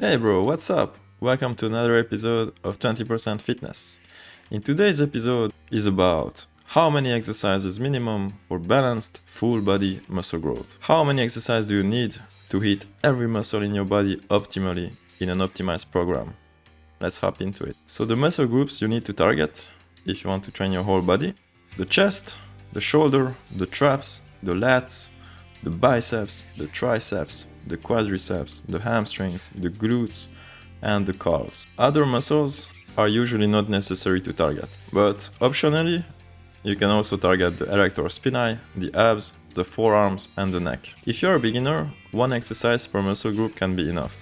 Hey bro, what's up? Welcome to another episode of 20% Fitness. In today's episode is about how many exercises minimum for balanced full body muscle growth. How many exercises do you need to hit every muscle in your body optimally in an optimized program? Let's hop into it. So the muscle groups you need to target if you want to train your whole body. The chest, the shoulder, the traps, the lats, the biceps, the triceps, the quadriceps, the hamstrings, the glutes, and the calves. Other muscles are usually not necessary to target, but optionally, you can also target the erector spinae, the abs, the forearms, and the neck. If you're a beginner, one exercise per muscle group can be enough.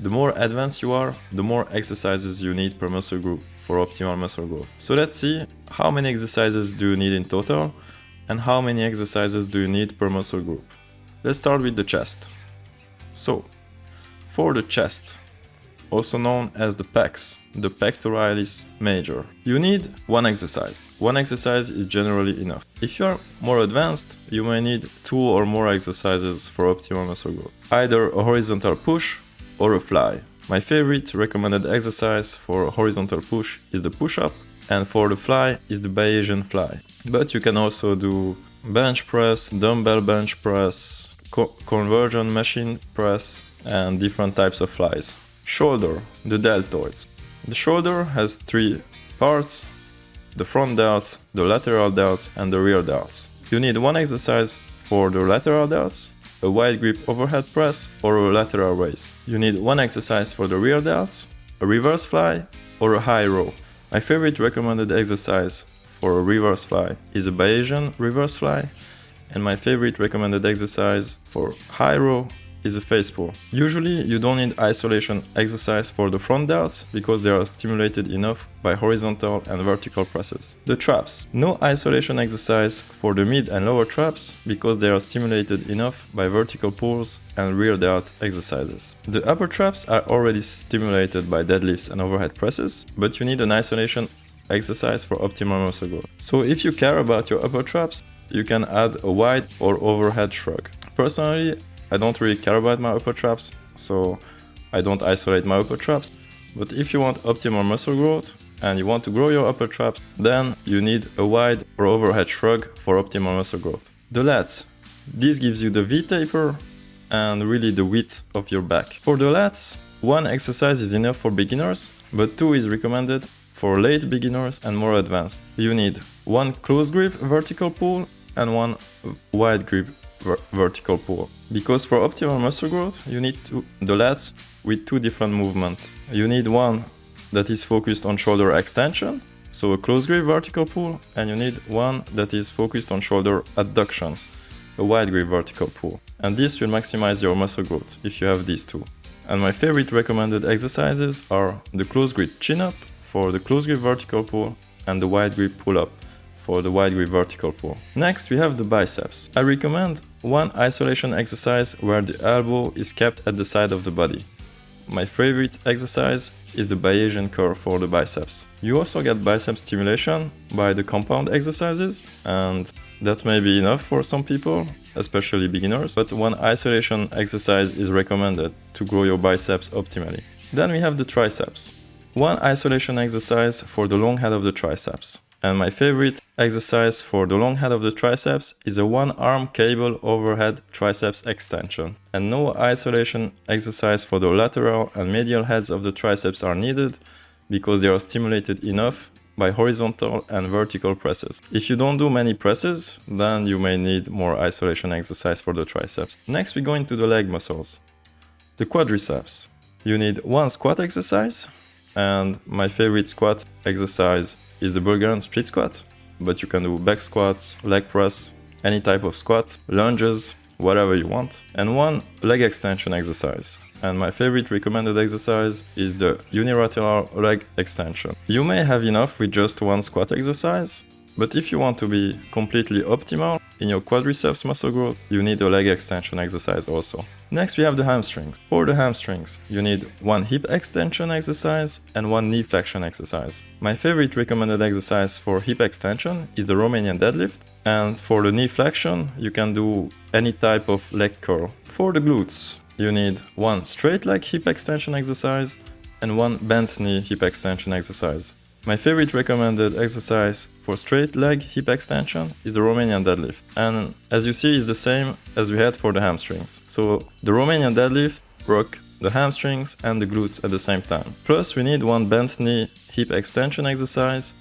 The more advanced you are, the more exercises you need per muscle group for optimal muscle growth. So let's see how many exercises do you need in total and how many exercises do you need per muscle group. Let's start with the chest. So, for the chest, also known as the pecs, the pectoralis major, you need one exercise. One exercise is generally enough. If you are more advanced, you may need two or more exercises for optimal muscle growth. Either a horizontal push or a fly. My favorite recommended exercise for horizontal push is the push-up and for the fly is the Bayesian fly. But you can also do bench press, dumbbell bench press, co converging machine press and different types of flies. Shoulder, the deltoids. The shoulder has three parts, the front delts, the lateral delts and the rear delts. You need one exercise for the lateral delts, a wide grip overhead press or a lateral raise. You need one exercise for the rear delts, a reverse fly or a high row. My favorite recommended exercise for a reverse fly is a Bayesian reverse fly and my favorite recommended exercise for high row is a face pull. Usually you don't need isolation exercise for the front delts because they are stimulated enough by horizontal and vertical presses. The traps. No isolation exercise for the mid and lower traps because they are stimulated enough by vertical pulls and rear delt exercises. The upper traps are already stimulated by deadlifts and overhead presses, but you need an isolation exercise for optimal muscle growth. So if you care about your upper traps, you can add a wide or overhead shrug. Personally, I don't really care about my upper traps, so I don't isolate my upper traps. But if you want optimal muscle growth and you want to grow your upper traps, then you need a wide or overhead shrug for optimal muscle growth. The lats. This gives you the V-taper and really the width of your back. For the lats, one exercise is enough for beginners, but two is recommended for late beginners and more advanced. You need one close grip vertical pull and one wide grip ver vertical pull. Because for optimal muscle growth, you need to, the lats with two different movements. You need one that is focused on shoulder extension, so a close grip vertical pull, and you need one that is focused on shoulder adduction, a wide grip vertical pull. And this will maximize your muscle growth if you have these two. And my favorite recommended exercises are the close grip chin up for the close grip vertical pull and the wide grip pull up for the wide grip vertical pull. Next we have the biceps. I recommend one isolation exercise where the elbow is kept at the side of the body. My favorite exercise is the Bayesian curl for the biceps. You also get bicep stimulation by the compound exercises and that may be enough for some people, especially beginners, but one isolation exercise is recommended to grow your biceps optimally. Then we have the triceps. One isolation exercise for the long head of the triceps. And my favorite exercise for the long head of the triceps is a one arm cable overhead triceps extension. And no isolation exercise for the lateral and medial heads of the triceps are needed because they are stimulated enough by horizontal and vertical presses. If you don't do many presses, then you may need more isolation exercise for the triceps. Next we go into the leg muscles. The quadriceps. You need one squat exercise and my favorite squat exercise is the Bulgarian split squat, but you can do back squats, leg press, any type of squat, lunges, whatever you want, and one leg extension exercise. And my favorite recommended exercise is the unilateral leg extension. You may have enough with just one squat exercise, but if you want to be completely optimal in your quadriceps muscle growth, you need a leg extension exercise also. Next we have the hamstrings. For the hamstrings, you need one hip extension exercise and one knee flexion exercise. My favorite recommended exercise for hip extension is the Romanian deadlift and for the knee flexion you can do any type of leg curl. For the glutes, you need one straight leg hip extension exercise and one bent knee hip extension exercise. My favorite recommended exercise for straight leg hip extension is the Romanian deadlift. And as you see, it's the same as we had for the hamstrings. So the Romanian deadlift work the hamstrings and the glutes at the same time. Plus we need one bent knee hip extension exercise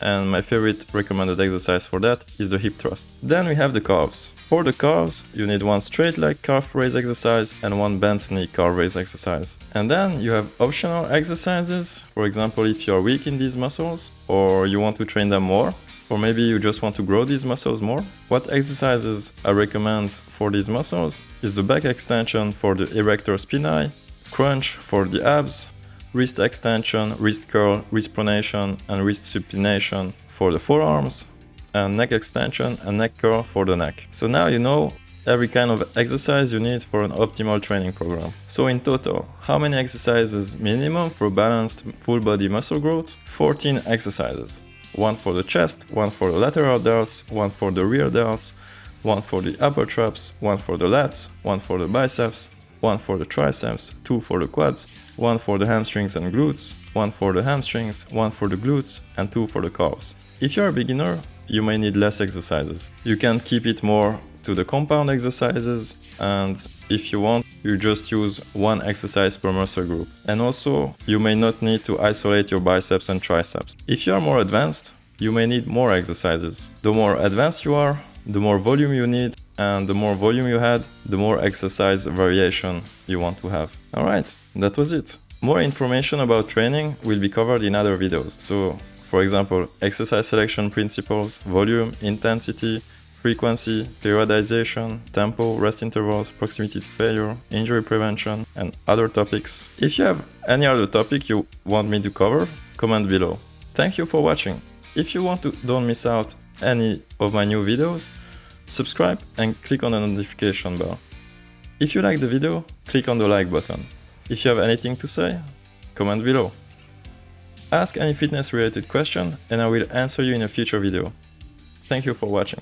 and my favorite recommended exercise for that is the hip thrust. Then we have the calves. For the calves, you need one straight leg calf raise exercise and one bent knee calf raise exercise. And then you have optional exercises, for example if you're weak in these muscles or you want to train them more, or maybe you just want to grow these muscles more. What exercises I recommend for these muscles is the back extension for the erector spinae, crunch for the abs, wrist extension, wrist curl, wrist pronation and wrist supination for the forearms, and neck extension and neck curl for the neck. So now you know every kind of exercise you need for an optimal training program. So in total, how many exercises minimum for balanced full body muscle growth? 14 exercises. One for the chest, one for the lateral delts, one for the rear delts, one for the upper traps, one for the lats, one for the biceps, one for the triceps, two for the quads, one for the hamstrings and glutes, one for the hamstrings, one for the glutes, and two for the calves. If you're a beginner, you may need less exercises. You can keep it more to the compound exercises and if you want, you just use one exercise per muscle group. And also, you may not need to isolate your biceps and triceps. If you are more advanced, you may need more exercises. The more advanced you are, the more volume you need and the more volume you had, the more exercise variation you want to have. Alright, that was it. More information about training will be covered in other videos. So, for example, exercise selection principles, volume, intensity, frequency, periodization, tempo, rest intervals, proximity to failure, injury prevention, and other topics. If you have any other topic you want me to cover, comment below. Thank you for watching. If you want to don't miss out any of my new videos, subscribe and click on the notification bell. If you like the video, click on the like button. If you have anything to say, comment below. Ask any fitness related question and I will answer you in a future video. Thank you for watching.